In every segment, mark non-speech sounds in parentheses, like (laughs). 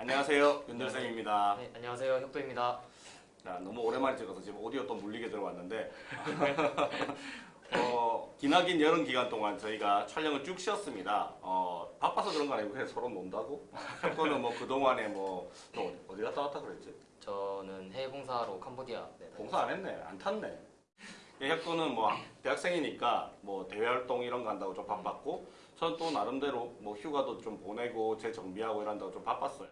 안녕하세요. 윤들쌤입니다. 네, 안녕하세요. 혁도입니다. 자, 너무 오랜만에 찍어서 지금 오디오 또 물리게 들어왔는데 (laughs) 어, 기나긴 여름 기간 동안 저희가 촬영을 쭉 쉬었습니다. 어, 바빠서 그런 거 아니고 그냥 서로 논다고? 혁도는 뭐 그동안에 뭐, 또 어디 갔다 왔다 그랬지? 저는 해외 봉사로 캄보디아. 네, 봉사 안 했네. 안 탔네. 예, 혁도는 뭐 대학생이니까 뭐 대외 활동 이런 거 한다고 좀 바빴고 전또 나름대로 뭐 휴가도 좀 보내고 재정비하고 이런다고 좀 바빴어요.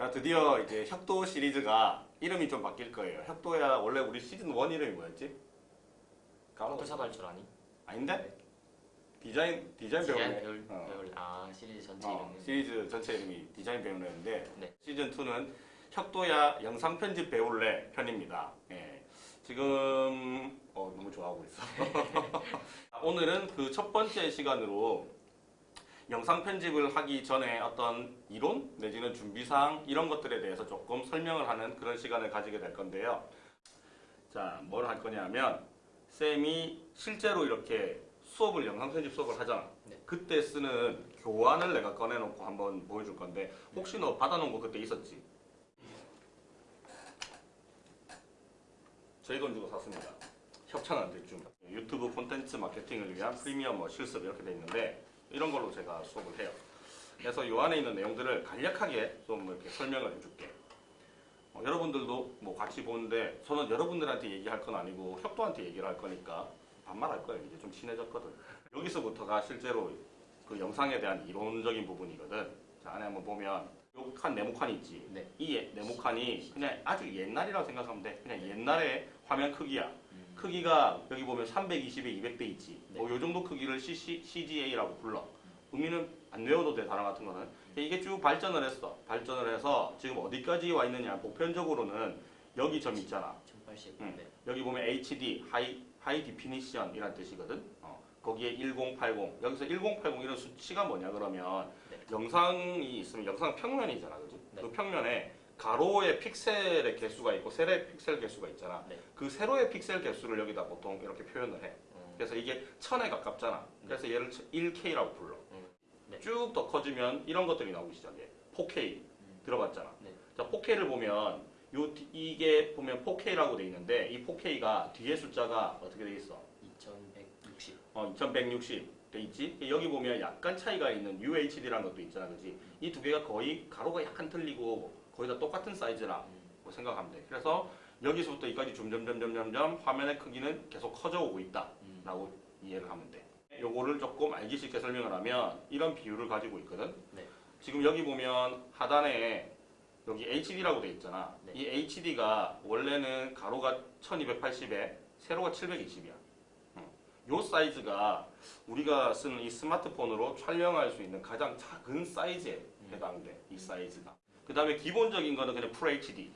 자 드디어 이제 혁도 시리즈가 이름이 좀 바뀔 거예요. 혁도야 원래 우리 시즌 1 이름이 뭐였지? 까먹었어. 줄 아니? 아닌데? 디자인 디자인 디자인 배우네. 배울, 어. 배울 아 시리즈 전체 어, 이름은 시리즈 전체 이름이 디자인 배우는데 네. 시즌 2는 혁도야 영상 편집 배울래 편입니다. 예. 지금 어, 너무 좋아하고 있어. (laughs) (laughs) 오늘은 그 첫 번째 시간으로 영상 편집을 하기 전에 어떤 이론 내지는 준비사항 이런 것들에 대해서 조금 설명을 하는 그런 시간을 가지게 될 건데요. 자, 뭘 할 거냐면 쌤이 실제로 이렇게 수업을 영상 편집 수업을 하잖아. 네. 그때 쓰는 교환을 내가 꺼내놓고 한번 보여줄 건데 혹시 너 받아놓은 거 그때 있었지? 저희 돈 주고 샀습니다. 협찬한 대충 유튜브 콘텐츠 마케팅을 위한 프리미엄 뭐 실습 이렇게 돼 있는데 이런 걸로 제가 수업을 해요. 그래서 이 안에 있는 내용들을 간략하게 좀 이렇게 설명을 해줄게. 어, 여러분들도 뭐 같이 보는데 저는 여러분들한테 얘기할 건 아니고 협도한테 얘기를 할 거니까 반말할 거예요. 이제 좀 친해졌거든. 여기서부터가 실제로 그 영상에 대한 이론적인 부분이거든. 자, 안에 한번 보면 요칸 네모칸 있지. 네. 이 예- 네모칸이 그냥 아주 옛날이라고 생각하면 돼. 그냥 옛날의 화면 크기야. 음. 크기가 여기 보면 320에 200 돼 있지. 네. 뭐 요 정도 크기를 CC, CGA라고 불러. 의미는 안 외워도 돼 단어 같은 거는. 이게 쭉 발전을 했어. 발전을 해서 지금 어디까지 와 있느냐. 보편적으로는 여기 점 있잖아. 1080. 음. 네. 여기 보면 HD, high, high definition이란 뜻이거든. 어, 거기에 1080. 여기서 1080 이런 수치가 뭐냐 그러면 네. 영상이 있으면 영상 평면이잖아. 그지? 네. 그 평면에 가로의 픽셀의 개수가 있고 세로의 픽셀 개수가 있잖아. 네. 그 세로의 픽셀 개수를 여기다 보통 이렇게 표현을 해. 음. 그래서 이게 천에 가깝잖아. 그래서 얘를 1K라고 불러. 음. 네. 쭉더 커지면 이런 것들이 나오기 시작해. 4K 음. 들어봤잖아. 네. 자, 4K를 보면 요 뒤- 이게 보면 4K라고 돼 있는데 이 4K가 뒤에 숫자가 어떻게 돼 있어? 2160. 어, 2160 돼 있지? 여기 보면 약간 차이가 있는 UHD라는 것도 있잖아, 그지? 이 두 개가 거의 가로가 약간 틀리고 거의 다 똑같은 사이즈라 음. 고 생각하면 돼. 그래서 여기서부터 여기까지 점점점점점점 화면의 크기는 계속 커져오고 있다. 음. 라고 이해를 하면 돼. 요거를 조금 알기 쉽게 설명을 하면 이런 비율을 가지고 있거든. 네. 지금 여기 보면 하단에 여기 HD라고 돼 있잖아. 네. 이 HD가 원래는 가로가 1280에 세로가 720이야. 요 사이즈가 우리가 쓰는 이 스마트폰으로 촬영할 수 있는 가장 작은 사이즈에 음. 해당돼. 이 사이즈가. 그 다음에 기본적인 거는 그냥 풀 HD.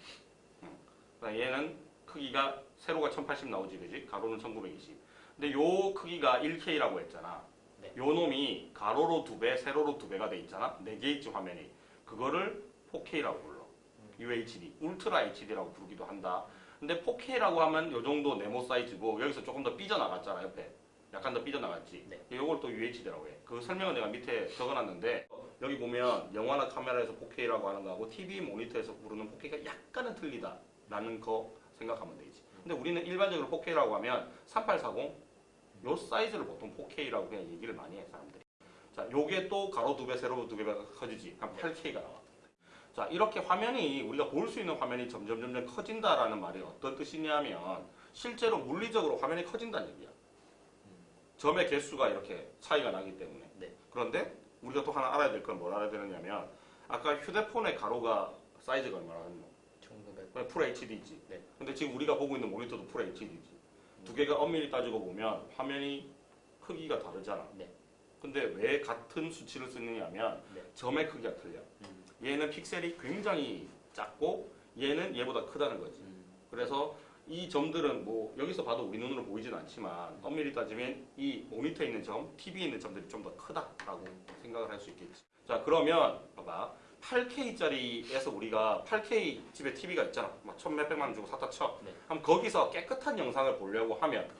그다음에 얘는 크기가 세로가 1080 나오지, 그지? 가로는 1920. 근데 요 크기가 1K라고 했잖아. 네. 요 놈이 가로로 두 배, 세로로 두 배가 돼 있잖아. 네개 있지 화면이. 그거를 4K라고 불러. UHD, 울트라 HD라고 부르기도 한다. 근데 4K라고 하면 요 정도 네모 사이즈고 여기서 조금 더 삐져나갔잖아 옆에. 약간 더 삐져나갔지. 네. 요걸 또 UHD라고 해. 그 설명은 내가 밑에 적어놨는데 여기 보면 영화나 카메라에서 4K라고 하는 거하고 TV 모니터에서 부르는 4K가 약간은 틀리다 라는 거 생각하면 되지. 근데 우리는 일반적으로 4K라고 하면 3840 요 사이즈를 보통 4K라고 그냥 얘기를 많이 해 사람들이. 자, 요게 또 가로 두 배, 세로 두 배가 커지지. 한 8K가 나와. 자, 이렇게 화면이 우리가 볼 수 있는 화면이 점점 점점 커진다라는 말이 어떤 뜻이냐면 실제로 물리적으로 화면이 커진다는 얘기야. 점의 개수가 이렇게 차이가 나기 때문에. 네. 그런데 우리가 또 하나 알아야 될 건 뭘 알아야 되느냐면 아까 휴대폰의 가로가 사이즈가 얼마나 1900. full HD지. 네. 근데 지금 우리가 보고 있는 모니터도 full HD지. 두 개가 엄밀히 따지고 보면 화면이 크기가 다르잖아. 네. 근데 왜 같은 수치를 쓰느냐면 네. 점의 크기가 틀려. 음. 얘는 픽셀이 굉장히 작고 얘는 얘보다 크다는 거지. 음. 그래서 이 점들은 뭐 여기서 봐도 우리 눈으로 보이진 않지만 엄밀히 따지면 이 모니터에 있는 점, TV에 있는 점들이 좀 더 크다라고 생각을 할 수 있겠지. 자 그러면 봐봐. 8K짜리에서 우리가 8K 집에 TV가 있잖아. 막 천 몇백만 원 주고 샀다 쳐. 네. 그럼 거기서 깨끗한 영상을 보려고 하면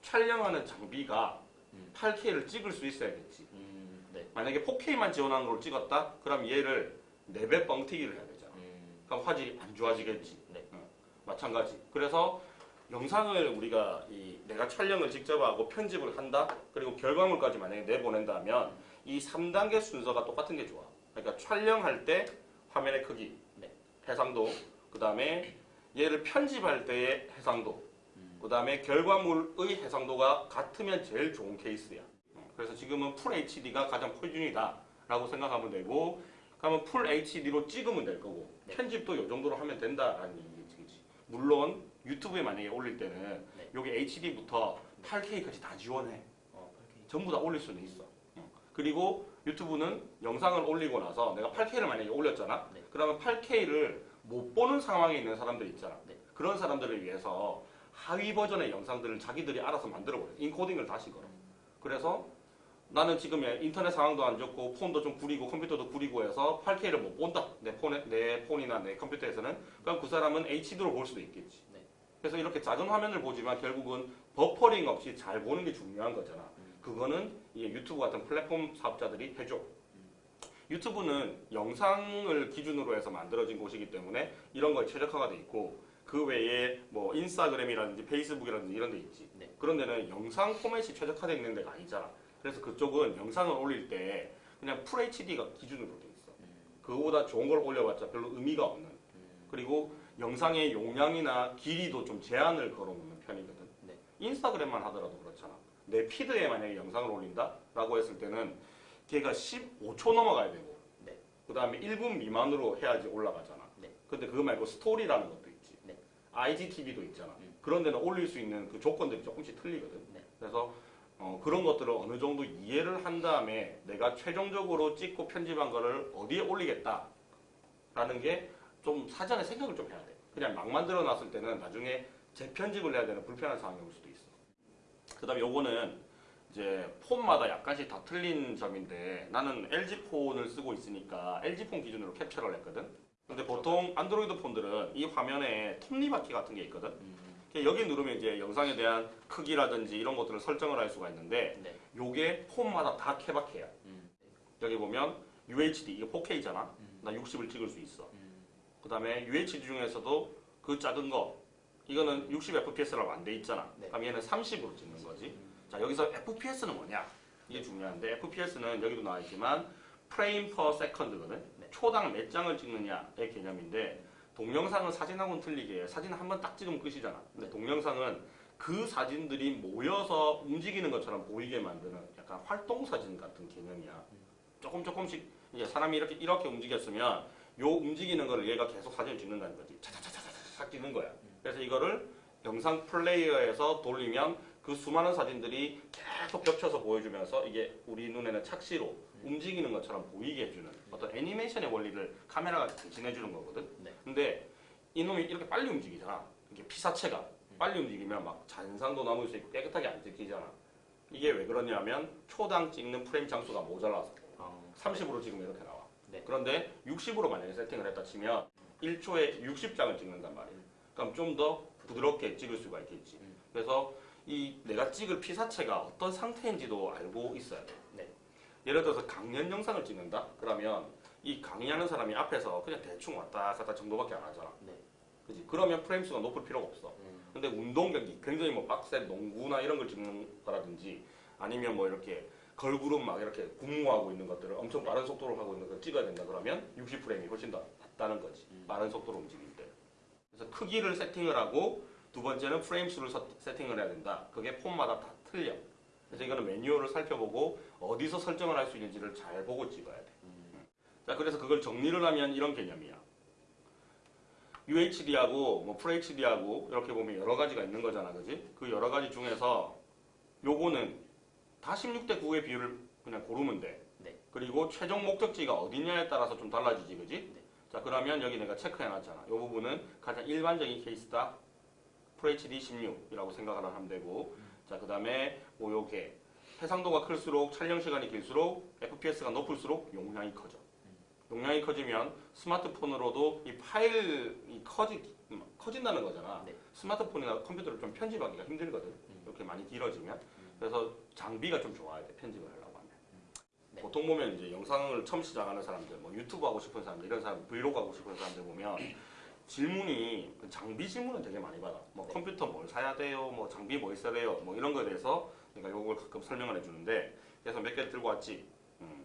촬영하는 장비가 음. 8K를 찍을 수 있어야겠지. 음. 네. 만약에 4K만 지원하는 걸 찍었다? 그럼 얘를 4배 뻥튀기를 해야 되잖아. 음. 그럼 화질이 안 좋아지겠지. 네. 어, 마찬가지. 그래서 영상을 우리가 이 내가 촬영을 직접 하고 편집을 한다. 그리고 결과물까지 만약에 내보낸다면 이 3단계 순서가 똑같은 게 좋아. 그러니까 촬영할 때 화면의 크기, 네. 해상도, 그 다음에 얘를 편집할 때의 해상도, 음. 그 다음에 결과물의 해상도가 같으면 제일 좋은 케이스야. 어, 그래서 지금은 full HD가 가장 표준이다 라고 생각하면 되고, 그러면 full HD로 찍으면 될 거고, 네. 편집도 이 정도로 하면 된다라는. 그치? 물론 유튜브에 만약에 올릴 때는 네. 여기 HD부터 8K까지 다 지원해. 어, 그렇게. 전부 다 올릴 수는 있어. 어. 그리고 유튜브는 영상을 올리고 나서 내가 8K를 만약에 올렸잖아. 네. 그러면 8K를 못 보는 상황에 있는 사람들 있잖아. 네. 그런 사람들을 위해서 하위 버전의 영상들을 자기들이 알아서 만들어 버려. 인코딩을 다시 걸어. 그래서 나는 지금 인터넷 상황도 안 좋고 폰도 좀 구리고 컴퓨터도 구리고 해서 8K를 못 본다. 내 폰에 내 폰이나 내 컴퓨터에서는 그럼 그 사람은 HD로 볼 수도 있겠지. 네. 그래서 이렇게 작은 화면을 보지만 결국은 버퍼링 없이 잘 보는 게 중요한 거잖아. 음. 그거는 이 유튜브 같은 플랫폼 사업자들이 해줘. 유튜브는 영상을 기준으로 해서 만들어진 곳이기 때문에 이런 거에 최적화가 돼 있고 그 외에 뭐 인스타그램이라든지 페이스북이라든지 이런 데 있지. 네. 그런 데는 영상 포맷이 최적화되어 있는 데가 아니잖아. 그래서 그쪽은 영상을 올릴 때 그냥 풀 HD가 기준으로 돼 있어. 음. 그거보다 좋은 걸 올려봤자 별로 의미가 없는. 음. 그리고 영상의 용량이나 길이도 좀 제한을 걸어놓는 편이거든. 네. 인스타그램만 하더라도 그렇잖아. 내 피드에 만약에 영상을 올린다 라고 했을 때는 걔가 15초 넘어가야 되고, 네. 그 다음에 1분 미만으로 해야지 올라가잖아. 네. 근데 그거 말고 스토리라는 것도 있지. 네. IGTV도 있잖아. 음. 그런 데는 올릴 수 있는 그 조건들이 조금씩 틀리거든. 네. 그래서 어, 그런 것들을 어느 정도 이해를 한 다음에 내가 최종적으로 찍고 편집한 거를 어디에 올리겠다 라는 게 좀 사전에 생각을 좀 해야 돼. 그냥 막 만들어 놨을 때는 나중에 재편집을 해야 되는 불편한 상황이 올 수도 있어. 그 다음에 요거는 이제 폰마다 약간씩 다 틀린 점인데 나는 LG 폰을 쓰고 있으니까 LG 폰 기준으로 캡처를 했거든. 근데 보통 안드로이드 폰들은 이 화면에 톱니바퀴 같은 게 있거든. 음. 여기 누르면 이제 영상에 대한 크기라든지 이런 것들을 설정을 할 수가 있는데 네. 요게 폰마다 다 케바케야. 음. 여기 보면 UHD 이게 4K잖아. 음. 나 60을 찍을 수 있어. 음. 그 다음에 UHD 중에서도 그 작은 거 이거는 60 FPS라고 안 돼 있잖아. 네. 그럼 얘는 30으로 찍는 거지. 음. 자 여기서 FPS는 뭐냐? 이게 중요한데 FPS는 여기도 나와 있지만 프레임 퍼 세컨드거든. 네. 초당 몇 장을 찍느냐의 개념인데 동영상은 사진하고는 틀리게 사진 한 번 딱 찍으면 끝이잖아. 근데 동영상은 그 사진들이 모여서 움직이는 것처럼 보이게 만드는 약간 활동 사진 같은 개념이야. 조금 조금씩 이제 사람이 이렇게 이렇게 움직였으면 요 움직이는 거를 얘가 계속 사진을 찍는다는 거지. 차차차차차차 찍는 거야. 그래서 이거를 영상 플레이어에서 돌리면 그 수많은 사진들이 계속 겹쳐서 보여주면서 이게 우리 눈에는 착시로 움직이는 것처럼 보이게 해주는 어떤 애니메이션의 원리를 카메라가 대신해주는 거거든. 네. 근데 이놈이 이렇게 빨리 움직이잖아. 이게 피사체가 빨리 움직이면 막 잔상도 남을 수 있고 깨끗하게 안 찍히잖아. 이게 왜 그러냐면 초당 찍는 프레임 장수가 모자라서 어. 30으로 찍으면 이렇게 나와. 네. 그런데 60으로 만약에 세팅을 했다 치면 1초에 60장을 찍는단 말이야. 그럼 좀 더 부드럽게 찍을 수가 있겠지. 음. 그래서 이 내가 찍을 피사체가 어떤 상태인지도 알고 있어야 돼. 네. 예를 들어서 강연 영상을 찍는다? 그러면 이 강의하는 사람이 앞에서 그냥 대충 왔다 갔다 정도밖에 안 하잖아. 네. 그지? 그러면 프레임 수가 높을 필요가 없어. 음. 근데 운동 경기, 굉장히 뭐 빡센 농구나 이런 걸 찍는 거라든지 아니면 뭐 이렇게 걸그룹 막 이렇게 군무하고 있는 것들을 엄청 빠른 속도로 하고 있는 걸 찍어야 된다 그러면 60프레임이 훨씬 더 낫다는 거지. 음. 빠른 속도로 움직일 때. 그래서 크기를 세팅을 하고 두 번째는 프레임 수를 서- 세팅을 해야 된다. 그게 폰마다 다 틀려. 그래서 이거는 매뉴얼을 살펴보고 어디서 설정을 할 수 있는지를 잘 보고 찍어야 돼. 음. 자, 그래서 그걸 정리를 하면 이런 개념이야. UHD하고 뭐 FHD하고 이렇게 보면 여러 가지가 있는 거잖아, 그지? 그 여러 가지 중에서 요거는 다 16대 9의 비율을 그냥 고르면 돼. 네. 그리고 최종 목적지가 어디냐에 따라서 좀 달라지지, 그지? 네. 자, 그러면 여기 내가 체크해놨잖아. 요 부분은 가장 일반적인 케이스다. FHD 16이라고 생각을 하면 되고, 자, 그 다음에 뭐 요게 해상도가 클수록 촬영 시간이 길수록 FPS가 높을수록 용량이 커져. 용량이 커지면 스마트폰으로도 이 파일이 커지, 커진다는 거잖아. 네. 스마트폰이나 컴퓨터를 좀 편집하기가 힘들거든. 음. 이렇게 많이 길어지면. 그래서 장비가 좀 좋아야 돼, 편집을 하려고 하면. 네. 보통 보면 이제 영상을 처음 시작하는 사람들, 뭐 유튜브 하고 싶은 사람들, 이런 사람 브이로그 하고 싶은 사람들 보면 질문이 그 장비 질문을 되게 많이 받아. 뭐 네. 컴퓨터 뭘 사야 돼요, 뭐 장비 뭐 있어야 돼요, 뭐 이런 거에 대해서 내가 요걸 가끔 설명을 해주는데 그래서 몇 개 들고 왔지. 음.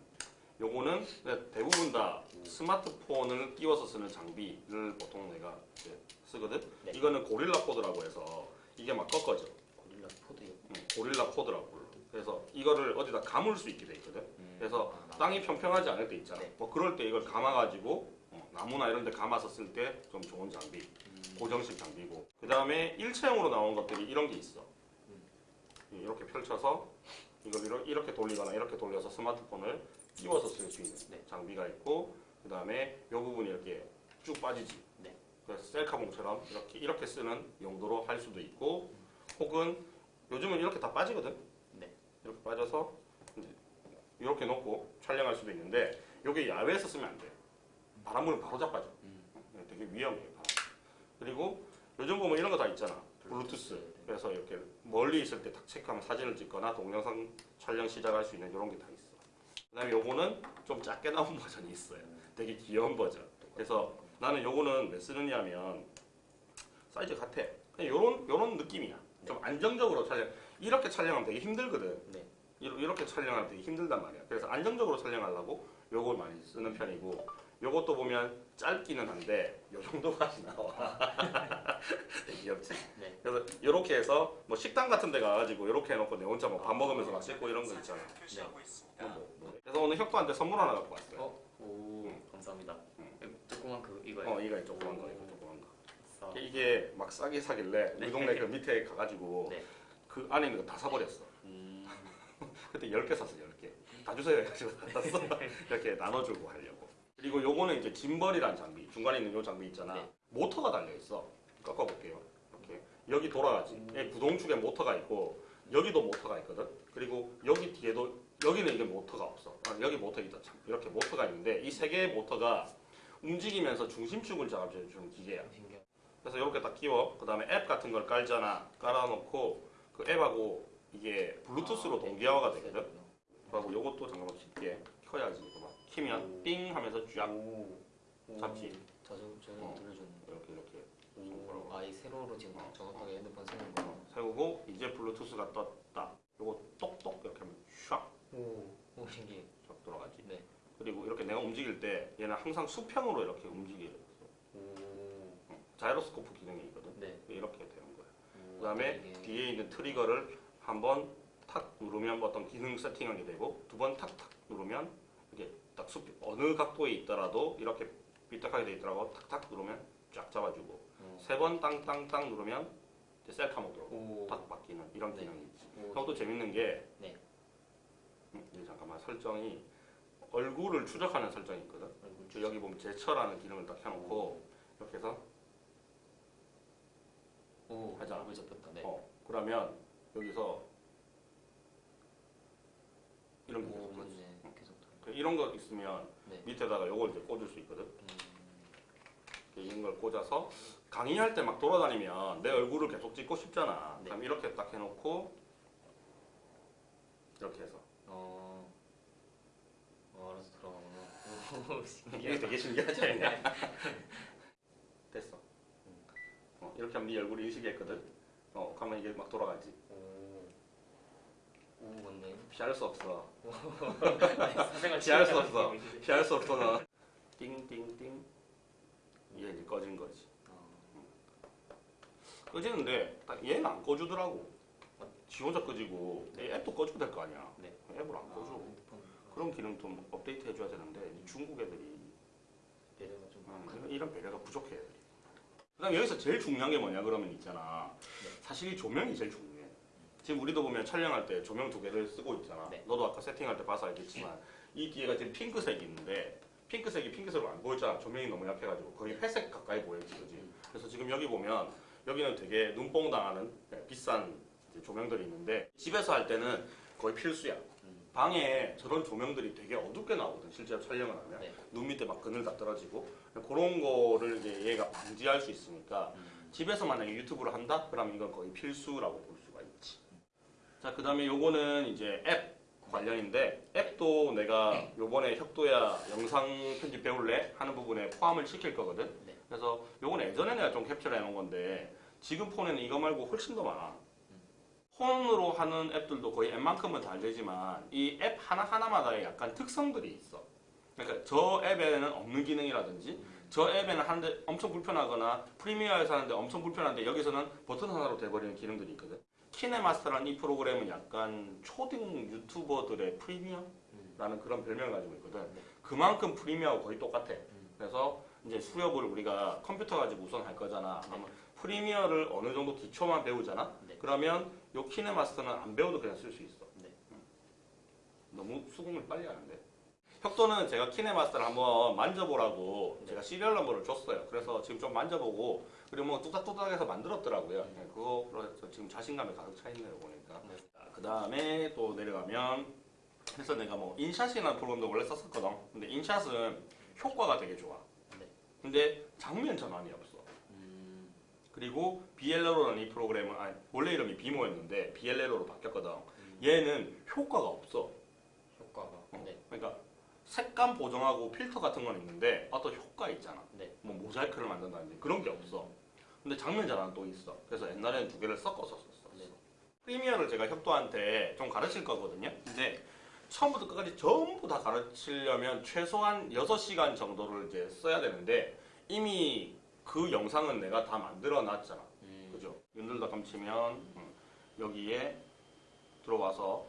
요거는 대부분 다 스마트폰을 끼워서 쓰는 장비를 보통 내가 쓰거든. 네. 이거는 고릴라 코드라고 해서 이게 막 꺾어져. 고릴라 포드요. 음, 고릴라 코드라고 불러. 그래서 이거를 어디다 감을 수 있게 돼 있거든. 그래서 아, 땅이 평평하지 않을 때 있잖아. 네. 뭐 그럴 때 이걸 감아가지고 어, 나무나 이런 데 감아서 쓸 때 좀 좋은 장비. 음, 고정식 장비고. 그 다음에 일체형으로 나온 것들이 이런 게 있어. 음. 이렇게 펼쳐서 이걸 이렇게 돌리거나 이렇게 돌려서 스마트폰을 끼워서 쓸 수 있는 네. 장비가 있고 그 다음에 이 부분이 이렇게 쭉 빠지지. 네. 그래서 셀카봉처럼 이렇게 이렇게 쓰는 용도로 할 수도 있고 혹은 요즘은 이렇게 다 빠지거든. 네. 이렇게 빠져서 이렇게 놓고 촬영할 수도 있는데 이게 야외에서 쓰면 안 돼. 바람물은 바로 자빠져. 음. 되게 위험해요. 바람. 그리고 요즘 보면 이런 거 다 있잖아. 블루투스. 그래서 이렇게 멀리 있을 때딱 체크하면 사진을 찍거나 동영상 촬영 시작할 수 있는 이런 게 다 있어. 그 다음에 요거는 좀 작게 나온 (laughs) 버전이 있어요. 되게 귀여운 버전. 그래서 나는 요거는 왜 쓰느냐면 사이즈 같아. 그냥 요런 요런 느낌이야. 좀 안정적으로 촬영. 이렇게 촬영하면 되게 힘들거든. 네. 이렇게 촬영하면 되게 힘들단 말이야. 그래서 안정적으로 촬영하려고 요걸 많이 쓰는 편이고 요것도 보면 짧기는 한데 요 정도까지 나와. (laughs) 귀엽지? 네. 그래서 이렇게 해서 뭐 식당 같은 데 가가지고 이렇게 해놓고 내 혼자 뭐 밥 먹으면서 막 찍고 이런 거 있잖아. 뭐, 뭐, 뭐. 그래서 오늘 혁도한테 선물 하나 갖고 왔어요. 어? 오 응. 감사합니다. 응. 조그만 그 이거요. 어, 이거 조그만 거, 이거 조그만 거. 싸. 이게 막 싸게 사길래 우리 동네 그 밑에 가가지고 (laughs) 네. 그 안에 있는 거 다 사버렸어. 음. (laughs) 그때 10개 샀어 10개 다 주세요 해가지고 다 샀어 이렇게 나눠주고 하려고 그리고 요거는 이제 짐벌이란 장비 중간에 있는 요 장비 있잖아. 네. 모터가 달려있어. 꺾어볼게요. 이렇게. 여기 돌아가지. 음. 이 구동축에 모터가 있고 여기도 모터가 있거든. 그리고 여기 뒤에도 여기는 이게 모터가 없어. 아, 여기 모터 있다. 참 이렇게 모터가 있는데 이 세 개의 모터가 움직이면서 중심축을 잡아주는 기계야. 그래서 이렇게 딱 끼워. 그 다음에 앱 같은 걸 깔잖아. 깔아놓고 그 앱하고 이게 블루투스로 아, 네. 동기화가 되거든. 그리고 요것도 잠깐만 쉽게 켜야지 키면 띵 하면서 쫙. 잡지. 자주 저는 어. 들려주는. 이렇게 이렇게 오. 아이 세로로 지금 어. 정확하게 핸드폰 세는 거. 어, 세우고 이제 블루투스가 떴다 요거 똑똑 이렇게 하면 샥 오. 오 신기해. 쫙 돌아가지 네. 그리고 이렇게 내가 움직일 때 얘는 항상 수평으로 이렇게 움직여 오. 자이로스코프 기능이 있거든 네. 이렇게 되는 거야 오, 그 다음에 이게- 뒤에 있는 트리거를 한번 탁 누르면 어떤 기능 세팅하게 되고 두 번 탁탁 누르면 이게 딱 수, 어느 각도에 있더라도 이렇게 삐딱하게 돼 있더라고 탁탁 누르면 쫙 잡아주고 오. 세번 땅땅땅 누르면 이제 셀카 모드로 오. 딱 바뀌는 이런 네. 기능이 오. 또 재밌는 게 네. 음, 잠깐만 설정이 얼굴을 추적하는 설정이 있거든 저 여기 보면 제처라는 기능을 딱 켜놓고 이렇게 해서 오. 얼굴 잡혔다. 네. 어 그러면 여기서 이런 게오 계속 이런 거 있으면 네. 밑에다가 요걸 이제 꽂을 수 있거든. 음. 이런 걸 꽂아서 강의할 때 막 돌아다니면 내 얼굴을 계속 찍고 싶잖아. 네. 그럼 이렇게 딱 해놓고 이렇게 해서 어. 어 알아서 들어가구나. (laughs) 오 이게. 되게 신기하지 않냐? (laughs) 됐어. 어, 이렇게 하면 네 얼굴이 인식했거든. 어, 그러면 이게 막 돌아가지. 오. 오 맞네. 피할 수 없어. 피할 수 없어. 피할 수 없어 너. 띵띵띵. 이제 꺼진 거지. 꺼지는데 딱 얘는 안 꺼주더라고. 지 혼자 꺼지고 내 앱도 꺼주면 될 거 아니야. 네. 앱을 안 꺼줘. 그런 기능 좀 업데이트 해줘야 되는데 이 중국 애들이 배려가 좀. 음, 이런- 배려가 부족해. 애들이. 그다음 여기서 제일 중요한 게 뭐냐 그러면 있잖아. 네. 사실 이 조명이 제일 중요해. 지금 우리도 보면 촬영할 때 조명 두 개를 쓰고 있잖아. 네. 너도 아까 세팅할 때 봐서 알겠지만 이 뒤에가 지금 핑크색이 있는데 핑크색이 핑크색으로 안 보였잖아. 조명이 너무 약해가지고 거의 회색 가까이 보였지, 그지? 음. 그래서 지금 여기 보면 여기는 되게 눈뽕 당하는 네, 비싼 조명들이 있는데 집에서 할 때는 거의 필수야. 음. 방에 저런 조명들이 되게 어둡게 나오거든. 실제로 촬영을 하면 네. 눈 밑에 막 그늘 다 떨어지고 그런 거를 이제 얘가 방지할 수 있으니까 음. 집에서 만약에 유튜브를 한다? 그러면 이건 거의 필수라고 볼 수가 있지. 자, 그 다음에 요거는 이제 앱 관련인데 앱도 내가 요번에 혁도야 영상 편집 배울래 하는 부분에 포함을 시킬 거거든. 네. 그래서 요건 예전에 내가 좀 캡처를 해놓은 건데 지금 폰에는 이거 말고 훨씬 더 많아. 폰으로 하는 앱들도 거의 앱만큼은 잘 되지만 이 앱 하나하나마다의 약간 특성들이 있어. 그러니까 저 앱에는 없는 기능이라든지 저 앱에는 하는데 엄청 불편하거나 프리미어에서 하는데 엄청 불편한데 여기서는 버튼 하나로 돼버리는 기능들이 있거든. 키네마스터라는 이 프로그램은 약간 초등 유튜버들의 프리미어라는 그런 별명을 가지고 있거든. 네. 그만큼 프리미어하고 거의 똑같아. 그래서 이제 수업을 우리가 컴퓨터 가지고 우선 할 거잖아. 그러면 프리미어를 어느 정도 기초만 배우잖아. 네. 그러면 요 키네마스터는 안 배워도 그냥 쓸 수 있어. 네. 음. 너무 수긍을 빨리 하는데. 혁도는 제가 키네마스터를 한번 만져보라고 네. 제가 serial number를 줬어요. 그래서 지금 좀 만져보고 그리고 뭐 뚝딱뚝딱해서 만들었더라고요. 네. 네, 그거 그래서 지금 자신감이 가득 차 있네요 보니까. 네. 그 다음에 또 내려가면 그래서 내가 뭐 인샷이라는 프로그램도 원래 썼었거든. 근데 인샷은 효과가 되게 좋아. 네. 근데 장면 전환이 없어. 음, 그리고 비엘레로라는 이 프로그램은 아니, 원래 이름이 비모였는데 비엘레로로 바뀌었거든. 음, 얘는 효과가 없어. 효과가. 어. 네. 그러니까 색감 보정하고 필터 같은 건 있는데 어떤 효과 있잖아. 네. 뭐 모자이크를 만든다든지 그런 게 없어. 근데 장면 전환은 또 있어. 그래서 옛날에는 두 개를 섞어서 썼어. 네. 프리미어를 제가 혁도한테 좀 가르칠 거거든요. 근데 처음부터 끝까지 전부 다 가르치려면 최소한 6시간 정도를 이제 써야 되는데 이미 그 영상은 내가 다 만들어 놨잖아. 음, 그죠? 윤들닷컴 치면 음, 여기에 들어와서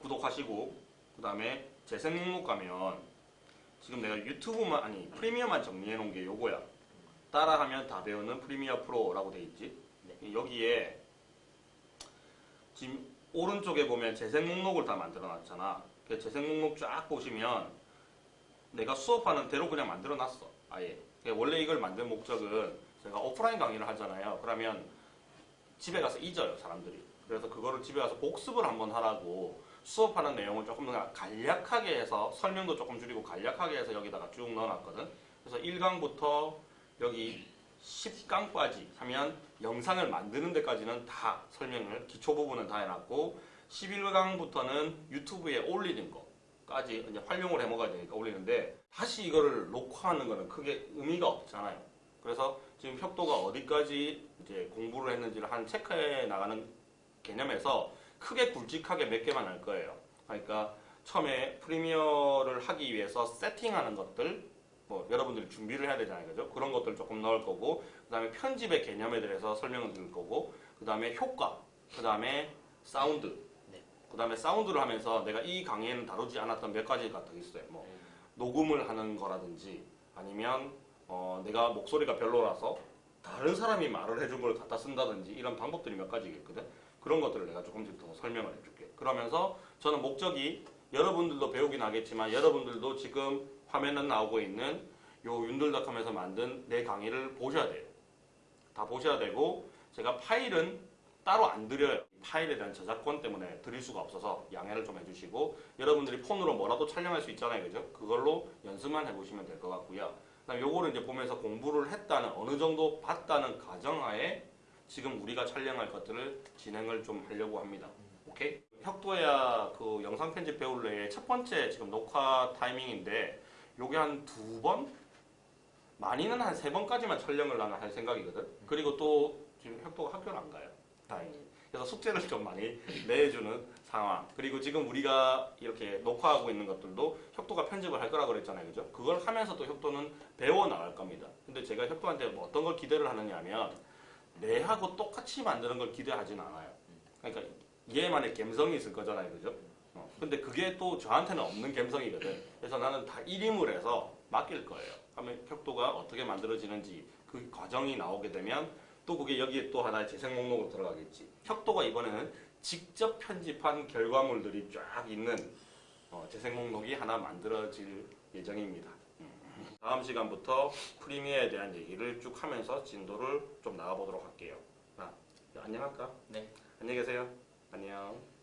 구독하시고 그 다음에 재생 목록 가면 지금 내가 유튜브만 아니 프리미어만 정리해 놓은 게 요거야. 따라하면 다 배우는 프리미어 프로라고 돼 있지. 여기에 지금 오른쪽에 보면 재생 목록을 다 만들어 놨잖아. 그 재생 목록 쫙 보시면 내가 수업하는 대로 그냥 만들어 놨어. 아예. 원래 이걸 만든 목적은 제가 오프라인 강의를 하잖아요. 그러면 집에 가서 잊어요, 사람들이. 그래서 그거를 집에 가서 복습을 한번 하라고 수업하는 내용을 조금 더 간략하게 해서 설명도 조금 줄이고 간략하게 해서 여기다가 쭉 넣어놨거든. 그래서 1강부터 여기 10강까지 하면 영상을 만드는 데까지는 다 설명을 기초 부분은 다 해놨고 11강부터는 유튜브에 올리는 거까지 이제 활용을 해먹어야 올리는데 다시 이거를 녹화하는 거는 크게 의미가 없잖아요. 그래서 지금 협도가 어디까지 이제 공부를 했는지를 한 체크해 나가는 개념에서 크게 굵직하게 몇 개만 할 거예요. 그러니까 처음에 프리미어를 하기 위해서 세팅하는 것들 뭐 여러분들이 준비를 해야 되잖아요. 그죠? 그런 것들 조금 넣을 거고 그 다음에 편집의 개념에 대해서 설명을 드릴 거고 그 다음에 효과 그 다음에 사운드 네. 그 다음에 사운드를 하면서 내가 이 강의에는 다루지 않았던 몇 가지가 더 있어요. 뭐 음, 녹음을 하는 거라든지 아니면 어, 내가 목소리가 별로라서 다른 사람이 말을 해준 걸 갖다 쓴다든지 이런 방법들이 몇 가지 있거든. 그런 것들을 내가 조금씩 더 설명을 해줄게. 그러면서 저는 목적이 여러분들도 배우긴 하겠지만 여러분들도 지금 화면에 나오고 있는 요 윤들닷컴에서 만든 내 강의를 보셔야 돼요. 다 보셔야 되고 제가 파일은 따로 안 드려요. 파일에 대한 저작권 때문에 드릴 수가 없어서 양해를 좀 해주시고 여러분들이 폰으로 뭐라도 촬영할 수 있잖아요, 그죠? 그걸로 연습만 해보시면 될 것 같고요. 요거를 이제 보면서 공부를 했다는 어느 정도 봤다는 가정하에 지금 우리가 촬영할 것들을 진행을 좀 하려고 합니다. 오케이? 혁도야 그 영상 편집 배울래의 첫 번째 지금 녹화 타이밍인데 요게 한 두 번? 많이는 한 세 번까지만 촬영을 나는 할 생각이거든. 그리고 또 지금 혁도가 학교를 안 가요. 다행히. 그래서 숙제를 좀 많이 (laughs) 내주는 상황. 그리고 지금 우리가 이렇게 녹화하고 있는 것들도 혁도가 편집을 할 거라 그랬잖아요. 그죠? 그걸 하면서 또 혁도는 배워 나갈 겁니다. 근데 제가 혁도한테 뭐 어떤 걸 기대를 하느냐 하면 내하고 똑같이 만드는 걸 기대하진 않아요. 그러니까 얘만의 감성이 있을 거잖아요. 그죠? 어, 근데 그게 또 저한테는 없는 감성이거든. 그래서 나는 다 일임을 해서 맡길 거예요. 하면 혁도가 어떻게 만들어지는지 그 과정이 나오게 되면 또 그게 여기에 또 하나의 재생 목록으로 들어가겠지. 혁도가 이번에는 직접 편집한 결과물들이 쫙 있는 어, 재생 목록이 하나 만들어질 예정입니다. 음. 다음 시간부터 프리미어에 대한 얘기를 쭉 하면서 진도를 좀 나가보도록 할게요. 자, 안녕할까? 네. 안녕히 계세요. 안녕.